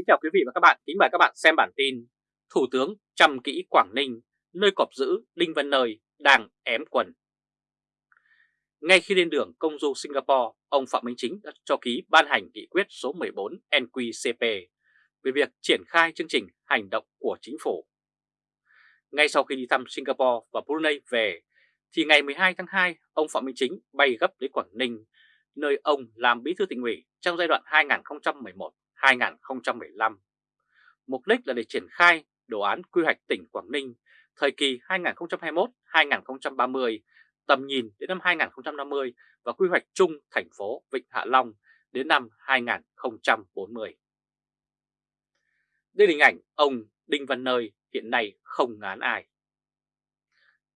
Kính chào quý vị và các bạn, kính mời các bạn xem bản tin Thủ tướng chăm kỹ Quảng Ninh, nơi cọp giữ Đinh Văn Nơi đang ém quần. Ngay khi lên đường công du Singapore, ông Phạm Minh Chính đã cho ký ban hành nghị quyết số 14 NQCP về việc triển khai chương trình hành động của chính phủ. Ngay sau khi đi thăm Singapore và Brunei về, thì ngày 12 tháng 2, ông Phạm Minh Chính bay gấp đến Quảng Ninh, nơi ông làm bí thư tỉnh ủy trong giai đoạn 2015, Mục đích là để triển khai đồ án quy hoạch tỉnh Quảng Ninh thời kỳ 2021-2030, tầm nhìn đến năm 2050 và quy hoạch chung thành phố Vịnh Hạ Long đến năm 2040. Đây là hình ảnh ông Đinh Văn Nơi hiện nay không ngán ai.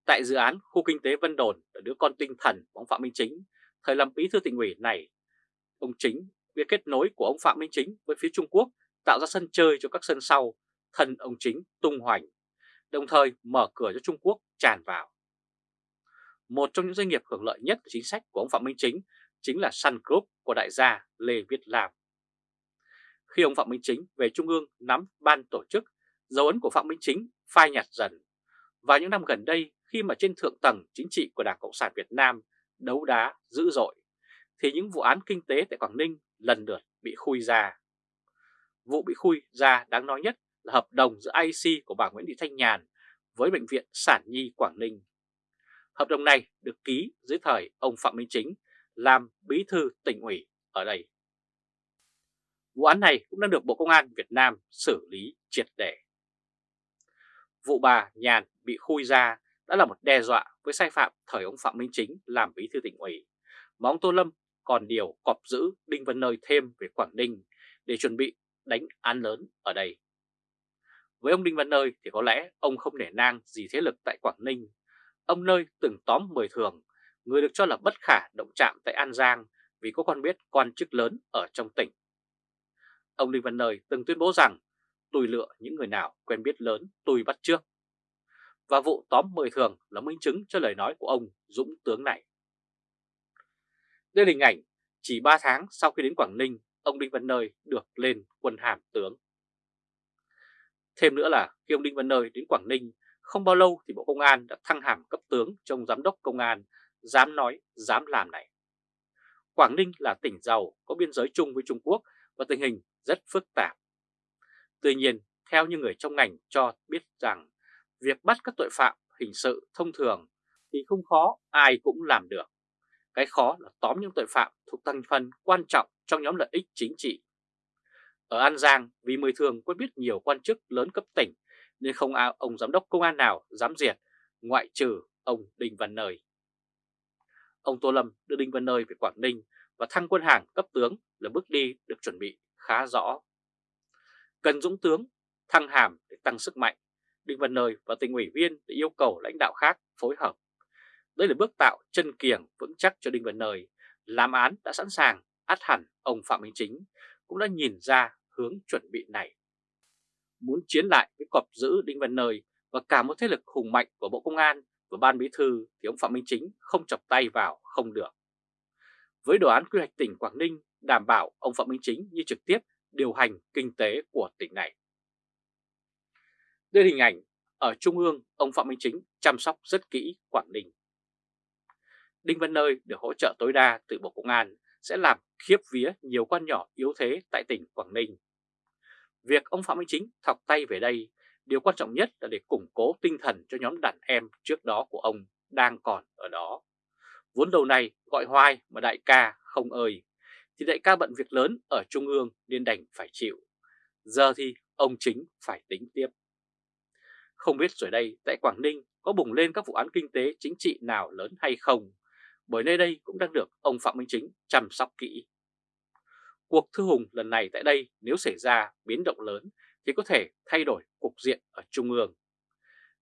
Tại dự án khu kinh tế Vân Đồn ở đứa con tinh thần của ông Phạm Minh Chính, thời làm bí thư tỉnh ủy này, ông Chính việc kết nối của ông Phạm Minh Chính với phía Trung Quốc tạo ra sân chơi cho các sân sau, thân ông Chính tung hoành, đồng thời mở cửa cho Trung Quốc tràn vào. Một trong những doanh nghiệp hưởng lợi nhất của chính sách của ông Phạm Minh Chính chính là Sun Group của đại gia Lê Viết Lam. Khi ông Phạm Minh Chính về Trung ương nắm ban tổ chức, dấu ấn của Phạm Minh Chính phai nhạt dần. và những năm gần đây, khi mà trên thượng tầng chính trị của Đảng Cộng sản Việt Nam đấu đá dữ dội, thì những vụ án kinh tế tại Quảng Ninh lần lượt bị khui ra. Vụ bị khui ra đáng nói nhất là hợp đồng giữa IC của bà Nguyễn Thị Thanh Nhàn với Bệnh viện Sản Nhi Quảng Ninh. Hợp đồng này được ký dưới thời ông Phạm Minh Chính làm bí thư tỉnh ủy ở đây. Vụ án này cũng đã được Bộ Công an Việt Nam xử lý triệt để. Vụ bà Nhàn bị khui ra đã là một đe dọa với sai phạm thời ông Phạm Minh Chính làm bí thư tỉnh ủy, mà ông Tô Lâm còn điều cọp giữ Đinh Văn Nơi thêm về Quảng Ninh để chuẩn bị đánh án lớn ở đây. Với ông Đinh Văn Nơi thì có lẽ ông không nể nang gì thế lực tại Quảng Ninh. Ông Nơi từng tóm 10 thường, người được cho là bất khả động chạm tại An Giang vì có con biết quan chức lớn ở trong tỉnh. Ông Đinh Văn Nơi từng tuyên bố rằng tôi lựa những người nào quen biết lớn tôi bắt trước. Và vụ tóm 10 thường là minh chứng cho lời nói của ông Dũng Tướng này. Đây là hình ảnh chỉ 3 tháng sau khi đến Quảng Ninh, ông Đinh Văn Nơi được lên quân hàm tướng. Thêm nữa là khi ông Đinh Văn Nơi đến Quảng Ninh, không bao lâu thì Bộ Công an đã thăng hàm cấp tướng trong giám đốc công an, dám nói, dám làm này. Quảng Ninh là tỉnh giàu, có biên giới chung với Trung Quốc và tình hình rất phức tạp. Tuy nhiên, theo như người trong ngành cho biết rằng, việc bắt các tội phạm hình sự thông thường thì không khó ai cũng làm được. Cái khó là tóm những tội phạm thuộc thành phần quan trọng trong nhóm lợi ích chính trị. Ở An Giang, vì mười thường quen biết nhiều quan chức lớn cấp tỉnh, nên không ai ông giám đốc công an nào dám diệt, ngoại trừ ông Đinh Văn Nơi. Ông Tô Lâm đưa Đinh Văn Nơi về Quảng Ninh và thăng quân hàng cấp tướng là bước đi được chuẩn bị khá rõ. Cần dũng tướng, thăng hàm để tăng sức mạnh, Đinh Văn Nơi và tỉnh ủy viên để yêu cầu lãnh đạo khác phối hợp. Đây là bước tạo chân kiềng vững chắc cho Đinh Văn Nơi. Làm án đã sẵn sàng, át hẳn ông Phạm Minh Chính cũng đã nhìn ra hướng chuẩn bị này. Muốn chiến lại với cọp giữ Đinh Văn Nơi và cả một thế lực hùng mạnh của Bộ Công an và Ban Bí Thư thì ông Phạm Minh Chính không chọc tay vào không được. Với đồ án quy hoạch tỉnh Quảng Ninh đảm bảo ông Phạm Minh Chính như trực tiếp điều hành kinh tế của tỉnh này. Đây là hình ảnh ở Trung ương ông Phạm Minh Chính chăm sóc rất kỹ Quảng Ninh. Đinh Văn Nơi được hỗ trợ tối đa từ Bộ Công an sẽ làm khiếp vía nhiều quan nhỏ yếu thế tại tỉnh Quảng Ninh. Việc ông Phạm Minh Chính thọc tay về đây, điều quan trọng nhất là để củng cố tinh thần cho nhóm đàn em trước đó của ông đang còn ở đó. Vốn đầu này gọi hoài mà đại ca không ơi, thì đại ca bận việc lớn ở Trung ương nên đành phải chịu. Giờ thì ông chính phải tính tiếp. Không biết rồi đây tại Quảng Ninh có bùng lên các vụ án kinh tế chính trị nào lớn hay không, bởi nơi đây cũng đang được ông Phạm Minh Chính chăm sóc kỹ. Cuộc thư hùng lần này tại đây nếu xảy ra biến động lớn thì có thể thay đổi cục diện ở Trung ương.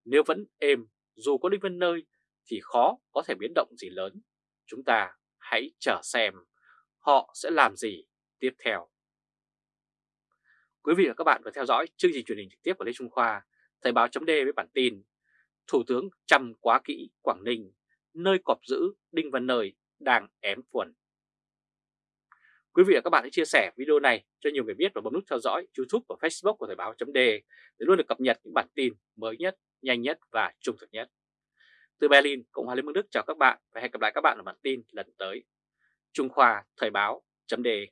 Nếu vẫn êm, dù có Đinh Văn Nơi thì khó có thể biến động gì lớn. Chúng ta hãy chờ xem họ sẽ làm gì tiếp theo. Quý vị và các bạn vừa theo dõi chương trình truyền hình trực tiếp của Lê Trung Khoa, Thời báo chấm với bản tin Thủ tướng chăm quá kỹ Quảng Ninh, nơi cọp giữ Đinh Văn Nơi đang ém quần. Quý vị và các bạn hãy chia sẻ video này cho nhiều người biết và bấm nút theo dõi YouTube và Facebook của Thời báo .de để luôn được cập nhật những bản tin mới nhất, nhanh nhất và trung thực nhất. Từ Berlin, Cộng hòa Liên bang Đức chào các bạn và hẹn gặp lại các bạn ở bản tin lần tới. Trung Khoa Thời báo .de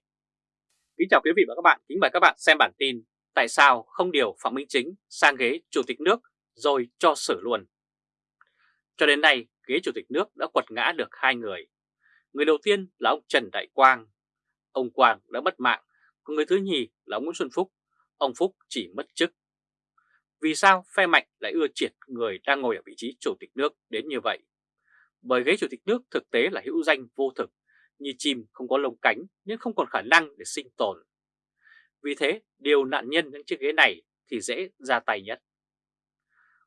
Kính chào quý vị và các bạn, kính mời các bạn xem bản tin Tại sao không điều Phạm Minh Chính sang ghế Chủ tịch nước rồi cho xử luôn. Cho đến nay, ghế Chủ tịch nước đã quật ngã được hai người. Người đầu tiên là ông Trần Đại Quang. Ông Quang đã mất mạng, còn người thứ nhì là ông Nguyễn Xuân Phúc. Ông Phúc chỉ mất chức. Vì sao phe mạnh lại ưa triệt người đang ngồi ở vị trí Chủ tịch nước đến như vậy? Bởi ghế Chủ tịch nước thực tế là hữu danh vô thực, như chim không có lông cánh nhưng không còn khả năng để sinh tồn. Vì thế, điều nạn nhân những chiếc ghế này thì dễ ra tay nhất.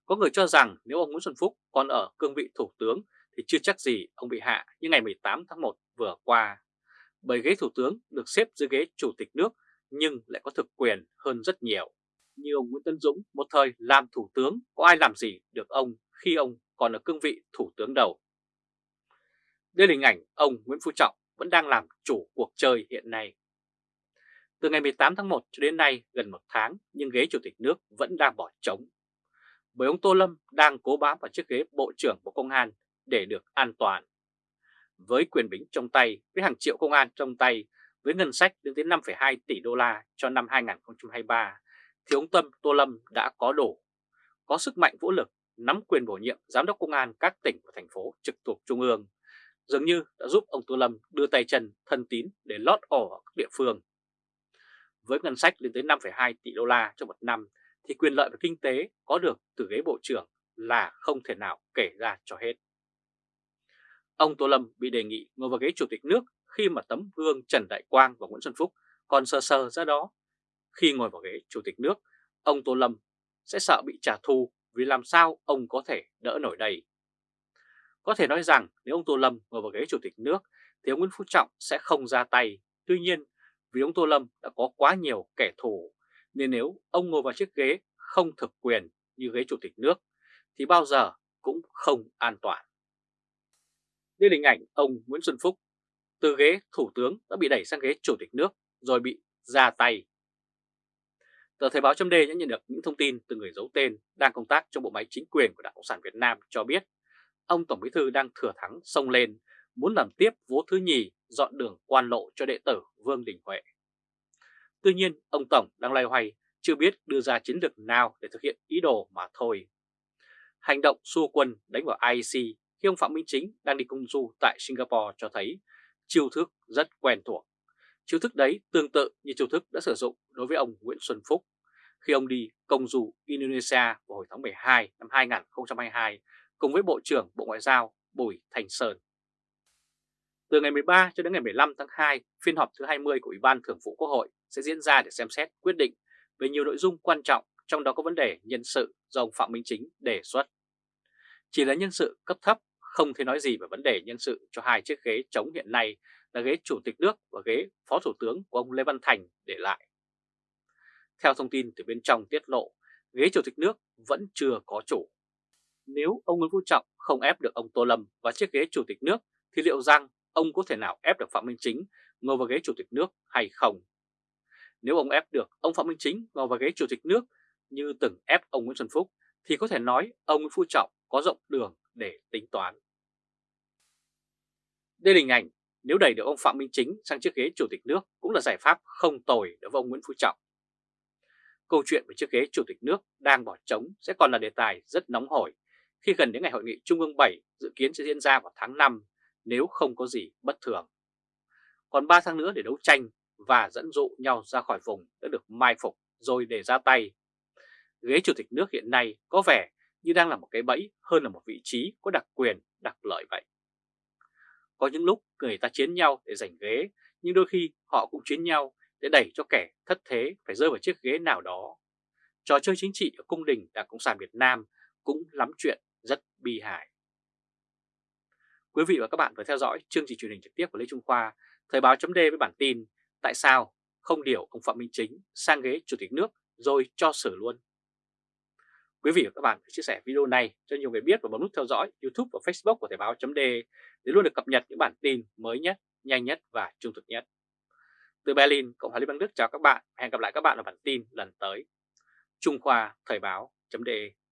Có người cho rằng nếu ông Nguyễn Xuân Phúc còn ở cương vị thủ tướng thì chưa chắc gì ông bị hạ như ngày 18 tháng 1 vừa qua. Bởi ghế thủ tướng được xếp dưới ghế chủ tịch nước nhưng lại có thực quyền hơn rất nhiều. Như ông Nguyễn Tân Dũng, một thời làm thủ tướng, có ai làm gì được ông khi ông còn ở cương vị thủ tướng đầu. Đây là hình ảnh ông Nguyễn Phú Trọng vẫn đang làm chủ cuộc chơi hiện nay. Từ ngày 18 tháng 1 cho đến nay gần một tháng nhưng ghế chủ tịch nước vẫn đang bỏ trống. Bởi ông Tô Lâm đang cố bám vào chiếc ghế Bộ trưởng Bộ Công an để được an toàn. Với quyền bính trong tay, với hàng triệu công an trong tay, với ngân sách đến tới 5,2 tỷ đô la cho năm 2023, thì ông Tâm Tô Lâm đã có đủ, có sức mạnh vũ lực, nắm quyền bổ nhiệm giám đốc công an các tỉnh và thành phố trực thuộc Trung ương, dường như đã giúp ông Tô Lâm đưa tay chân thân tín để lót ổ ở các địa phương. Với ngân sách lên tới 5,2 tỷ đô la cho một năm thì quyền lợi về kinh tế có được từ ghế bộ trưởng là không thể nào kể ra cho hết. Ông Tô Lâm bị đề nghị ngồi vào ghế chủ tịch nước khi mà tấm gương Trần Đại Quang và Nguyễn Xuân Phúc còn sơ sơ ra đó. Khi ngồi vào ghế chủ tịch nước, ông Tô Lâm sẽ sợ bị trả thù vì làm sao ông có thể đỡ nổi đây. Có thể nói rằng nếu ông Tô Lâm ngồi vào ghế chủ tịch nước thì ông Nguyễn Phú Trọng sẽ không ra tay. Tuy nhiên vì ông Tô Lâm đã có quá nhiều kẻ thù nên nếu ông ngồi vào chiếc ghế không thực quyền như ghế chủ tịch nước, thì bao giờ cũng không an toàn. Đây là hình ảnh ông Nguyễn Xuân Phúc từ ghế thủ tướng đã bị đẩy sang ghế chủ tịch nước rồi bị ra tay. Tờ Thời báo chấm đã nhận được những thông tin từ người giấu tên đang công tác trong bộ máy chính quyền của Đảng Cộng sản Việt Nam cho biết ông Tổng Bí Thư đang thừa thắng sông lên, muốn làm tiếp vố thứ nhì dọn đường quan lộ cho đệ tử Vương Đình Huệ. Tuy nhiên, ông Tổng đang loay hoay chưa biết đưa ra chiến lược nào để thực hiện ý đồ mà thôi. Hành động xua quân đánh vào IEC khi ông Phạm Minh Chính đang đi công du tại Singapore cho thấy chiêu thức rất quen thuộc. Chiêu thức đấy tương tự như chiêu thức đã sử dụng đối với ông Nguyễn Xuân Phúc khi ông đi công du Indonesia vào hồi tháng 12 năm 2022 cùng với Bộ trưởng Bộ Ngoại giao Bùi Thành Sơn. Từ ngày 13 cho đến ngày 15 tháng 2, phiên họp thứ 20 của Ủy ban Thường vụ Quốc hội sẽ diễn ra để xem xét quyết định về nhiều nội dung quan trọng, trong đó có vấn đề nhân sự do ông Phạm Minh Chính đề xuất. Chỉ là nhân sự cấp thấp, không thể nói gì về vấn đề nhân sự cho hai chiếc ghế trống hiện nay là ghế Chủ tịch nước và ghế Phó Thủ tướng của ông Lê Văn Thành để lại. Theo thông tin từ bên trong tiết lộ, ghế Chủ tịch nước vẫn chưa có chủ. Nếu ông Nguyễn Phú Trọng không ép được ông Tô Lâm và chiếc ghế Chủ tịch nước thì liệu rằng ông có thể nào ép được Phạm Minh Chính ngồi vào ghế Chủ tịch nước hay không? Nếu ông ép được ông Phạm Minh Chính vào vào ghế Chủ tịch nước như từng ép ông Nguyễn Xuân Phúc, thì có thể nói ông Nguyễn Phú Trọng có rộng đường để tính toán. Đây là hình ảnh, nếu đẩy được ông Phạm Minh Chính sang chiếc ghế Chủ tịch nước cũng là giải pháp không tồi đối với ông Nguyễn Phú Trọng. Câu chuyện về chiếc ghế Chủ tịch nước đang bỏ trống sẽ còn là đề tài rất nóng hổi khi gần đến ngày hội nghị Trung ương 7 dự kiến sẽ diễn ra vào tháng 5 nếu không có gì bất thường. Còn 3 tháng nữa để đấu tranh và dẫn dụ nhau ra khỏi vùng đã được mai phục rồi để ra tay. Ghế chủ tịch nước hiện nay có vẻ như đang là một cái bẫy hơn là một vị trí có đặc quyền, đặc lợi vậy. Có những lúc người ta chiến nhau để giành ghế, nhưng đôi khi họ cũng chiến nhau để đẩy cho kẻ thất thế phải rơi vào chiếc ghế nào đó. Trò chơi chính trị ở cung đình Đảng Cộng sản Việt Nam cũng lắm chuyện rất bi hài. Quý vị và các bạn vừa theo dõi chương trình truyền hình trực tiếp của Lê Trung Khoa, Thời báo chấm với bản tin Tại sao không điều ông Phạm Minh Chính sang ghế Chủ tịch nước rồi cho xử luôn? Quý vị và các bạn hãy chia sẻ video này cho nhiều người biết và bấm nút theo dõi YouTube và Facebook của Thời báo .de để luôn được cập nhật những bản tin mới nhất, nhanh nhất và trung thực nhất. Từ Berlin, Cộng hòa Liên bang Đức chào các bạn. Hẹn gặp lại các bạn ở bản tin lần tới. Trung Khoa Thời báo.de